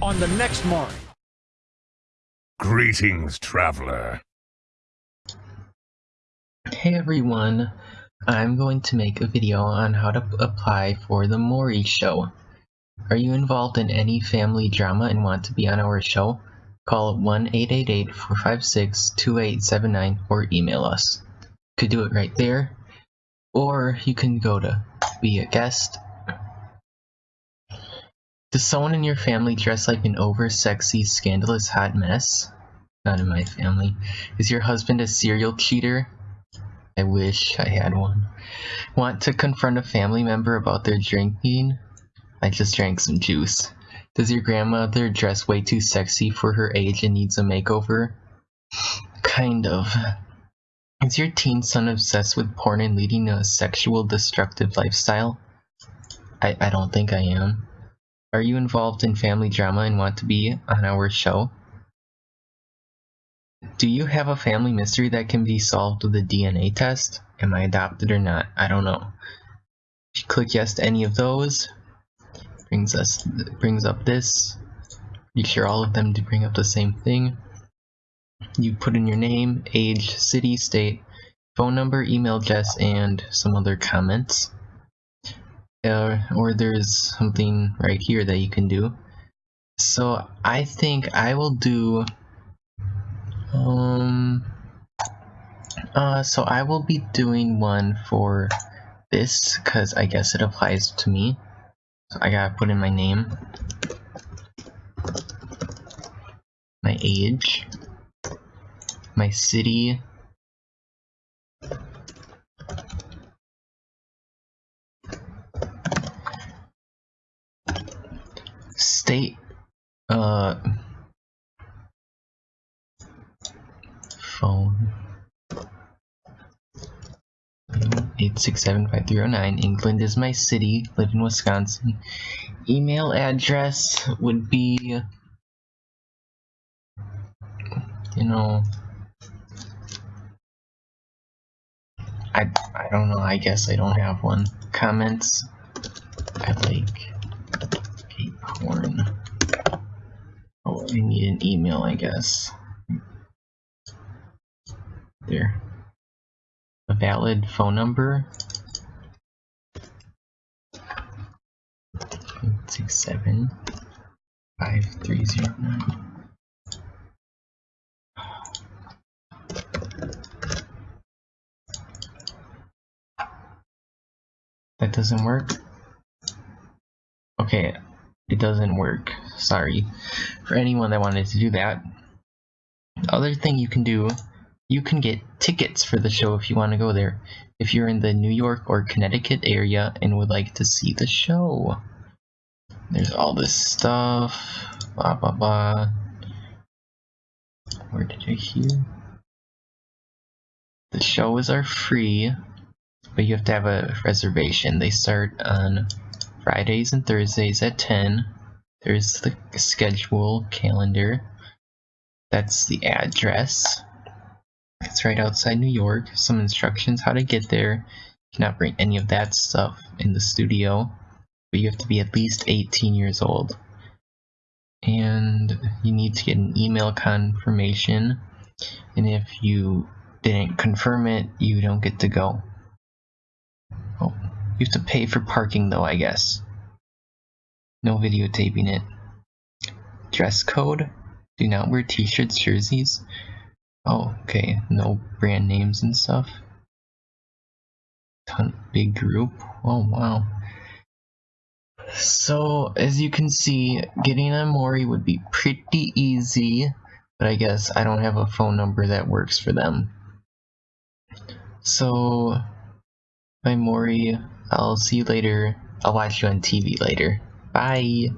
on the next Maury. Greetings, traveler. Hey everyone, I'm going to make a video on how to apply for the Maury show. Are you involved in any family drama and want to be on our show? Call 1-888-456-2879 or email us. You could do it right there, or you can go to be a guest. Does someone in your family dress like an over-sexy, scandalous hot mess? Not in my family. Is your husband a serial cheater? I wish I had one. Want to confront a family member about their drinking? I just drank some juice. Does your grandmother dress way too sexy for her age and needs a makeover? Kind of. Is your teen son obsessed with porn and leading a sexual destructive lifestyle? I, I don't think I am. Are you involved in family drama and want to be on our show? Do you have a family mystery that can be solved with a DNA test? Am I adopted or not? I don't know. If you click yes to any of those, brings us brings up this. You sure all of them to bring up the same thing. You put in your name, age, city, state, phone number, email address, and some other comments. Uh, or there's something right here that you can do. So I think I will do um, uh, so I will be doing one for this because I guess it applies to me. So I gotta put in my name, my age, my city, state, uh, phone 8675309 England is my city live in Wisconsin. Email address would be you know I, I don't know I guess I don't have one. Comments I like porn oh I need an email I guess there. A valid phone number. Six seven five three zero nine. That doesn't work. Okay, it doesn't work. Sorry. For anyone that wanted to do that. The other thing you can do you can get tickets for the show if you want to go there, if you're in the New York or Connecticut area and would like to see the show. There's all this stuff, blah blah blah. Where did I hear? The shows are free, but you have to have a reservation. They start on Fridays and Thursdays at 10. There's the schedule calendar. That's the address. It's right outside New York. Some instructions how to get there. You cannot bring any of that stuff in the studio, but you have to be at least 18 years old. And you need to get an email confirmation. And if you didn't confirm it, you don't get to go. You have to pay for parking though, I guess. No videotaping it. Dress code? Do not wear t-shirts, jerseys. Oh, okay. No brand names and stuff. Ton big group. Oh wow. So as you can see, getting a Maury would be pretty easy, but I guess I don't have a phone number that works for them. So bye Maury, I'll see you later. I'll watch you on TV later. Bye.